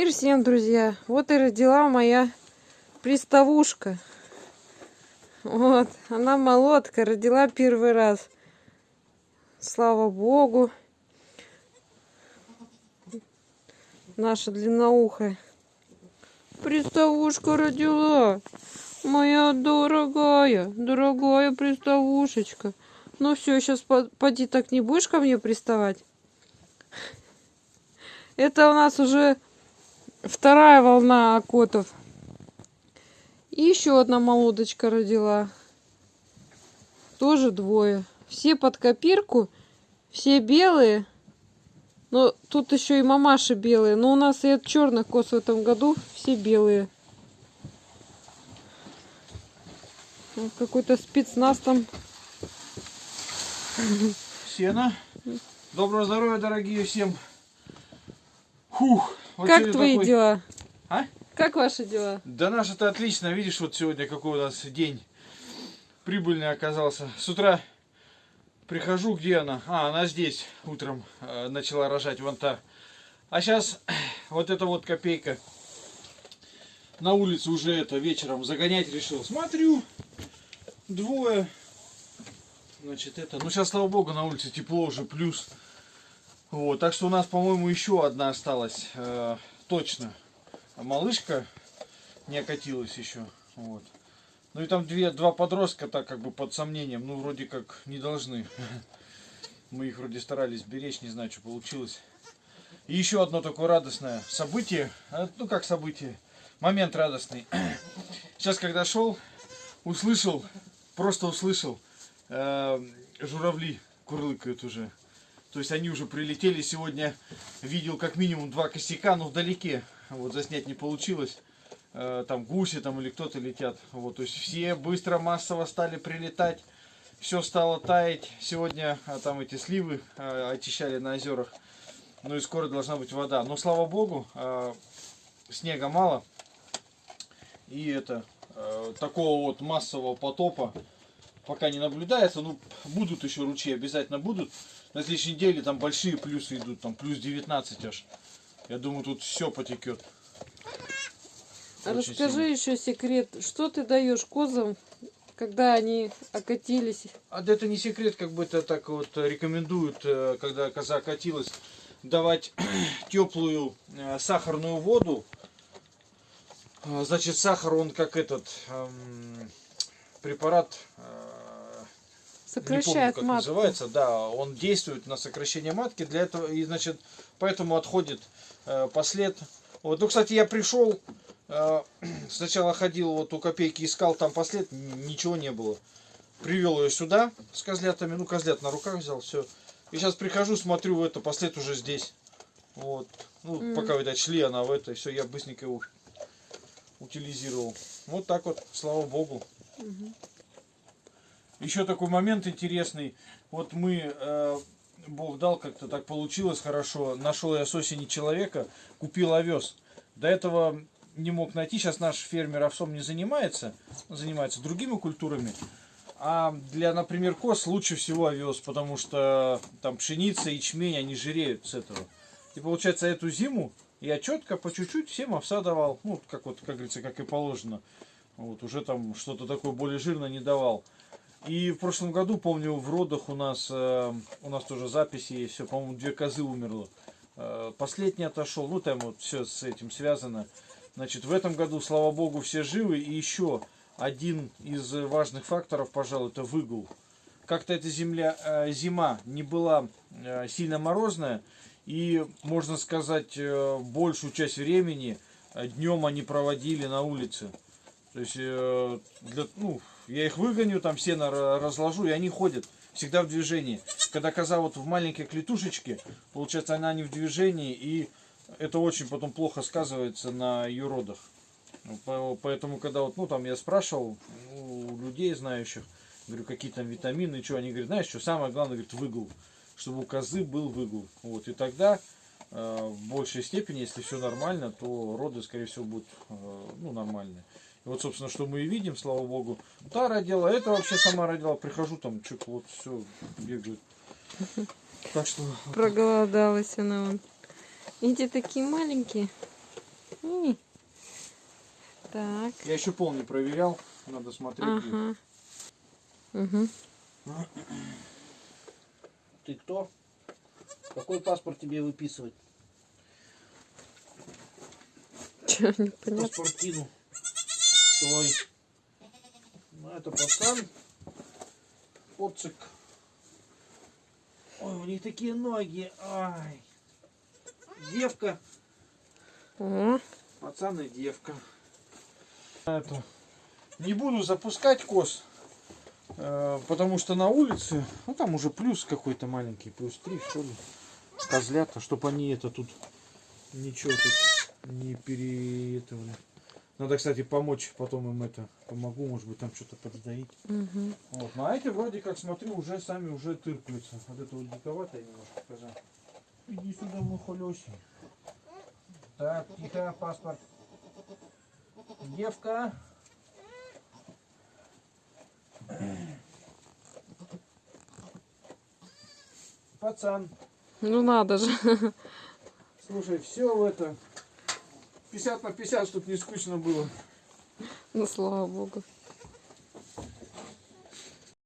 Мир всем, друзья! Вот и родила моя приставушка. Вот, она молодка, родила первый раз. Слава Богу. Наша длинноухая. Приставушка родила. Моя дорогая, дорогая приставушечка. Ну все, сейчас поди так не будешь ко мне приставать. Это у нас уже вторая волна окотов. И еще одна молодочка родила. Тоже двое. Все под копирку, все белые. Но тут еще и мамаши белые. Но у нас и от черных коз в этом году все белые. Какой-то спецназ там. Сена. Доброго здоровья, дорогие всем. Фух. Вот как твои такой... дела? А? Как ваши дела? Да наши-то отлично. Видишь, вот сегодня какой у нас день прибыльный оказался. С утра прихожу, где она? А, она здесь утром э, начала рожать, вон та. А сейчас вот эта вот копейка на улице уже это вечером загонять решил. Смотрю, двое. Значит, это, ну сейчас, слава богу, на улице тепло уже, плюс. Вот, так что у нас, по-моему, еще одна осталась, э, точно. Малышка не окатилась еще, вот. Ну и там две, два подростка так как бы под сомнением, ну вроде как не должны. Мы их вроде старались беречь, не знаю, что получилось. И еще одно такое радостное событие, а, ну как событие, момент радостный. Сейчас когда шел, услышал, просто услышал, э, журавли курлыкают уже. То есть они уже прилетели. Сегодня видел как минимум два косяка, но вдалеке. Вот заснять не получилось. Э, там гуси там или кто-то летят. Вот, то есть все быстро, массово стали прилетать. Все стало таять. Сегодня а, там эти сливы а, очищали на озерах. Ну и скоро должна быть вода. Но слава богу, а, снега мало. И это такого вот массового потопа пока не наблюдается. Ну, будут еще ручьи, обязательно будут. На следующей неделе там большие плюсы идут, там плюс 19 аж. Я думаю, тут все потекет. А расскажи сильно. еще секрет, что ты даешь козам, когда они окатились? А это не секрет, как бы это так вот рекомендуют, э, когда коза окатилась, давать теплую э, сахарную воду. А, значит, сахар, он как этот эм, препарат э, Сокращает не помню, как матку. называется, да, он действует на сокращение матки, для этого, и, значит, поэтому отходит э, послед. Вот, ну, кстати, я пришел, э, сначала ходил, вот у копейки искал там послед, ничего не было. Привел ее сюда с козлятами, ну, козлят на руках взял, все. И сейчас прихожу, смотрю, это послед уже здесь. Вот, ну, mm. пока, видать, шли она в это, все, я быстренько его утилизировал. Вот так вот, слава богу. -hmm. Еще такой момент интересный. Вот мы, э, Бог дал, как-то так получилось хорошо. Нашел я с осени человека, купил овес. До этого не мог найти. Сейчас наш фермер овсом не занимается. Занимается другими культурами. А для, например, коз лучше всего овес, потому что там пшеница, ячмень, они жиреют с этого. И получается, эту зиму я четко, по чуть-чуть всем овса давал. Ну, как вот, как говорится, как и положено. Вот, уже там что-то такое более жирное не давал. И в прошлом году, помню, в родах у нас, э, у нас тоже записи есть, все, по-моему, две козы умерло. Э, последний отошел, ну там вот все с этим связано. Значит, в этом году, слава богу, все живы. И еще один из важных факторов, пожалуй, это выгул. Как-то эта земля, э, зима не была э, сильно морозная. И, можно сказать, э, большую часть времени э, днем они проводили на улице. То есть, э, для, ну, я их выгоню, там сено разложу, и они ходят всегда в движении. Когда коза вот в маленькой клетушечке, получается, она не в движении, и это очень потом плохо сказывается на ее родах. Поэтому, когда вот, ну, там я спрашивал у людей знающих, говорю, какие там витамины, что, они говорят, знаешь, что самое главное, говорит, выгул, чтобы у козы был выгул. Вот, и тогда в большей степени, если все нормально, то роды, скорее всего, будут, э, ну, нормальные. И вот, собственно, что мы и видим, слава богу. Та родила, это вообще сама родила. Прихожу, там, чуть вот все бегает. Так что... Проголодалась она вон. Эти такие маленькие. Так. Я еще пол не проверял, надо смотреть. Ага. Угу. Ты кто? Какой паспорт тебе выписывать? Че, непонятно. Паспортину. Стой. Ну, это пацан. Поцик. Ой, у них такие ноги. Ай. Девка. О, Пацан и девка. Это. Не буду запускать кос, э, потому что на улице, ну там уже плюс какой-то маленький, плюс 3 что ли, козлята, чтобы они это тут ничего тут не переэтовали. Надо, кстати, помочь, потом им это помогу, может быть там что-то подсдаить. мгм. Вот. Ну, а эти вроде как смотрю уже сами уже тыркаются. Вот это вот диковато я немножко коза. Иди сюда, мой холёсий. Так, тихо, паспорт. Девка. Пацан. Ну надо же. Слушай, все в это 50 на 50, чтобы не скучно было. Ну слава богу.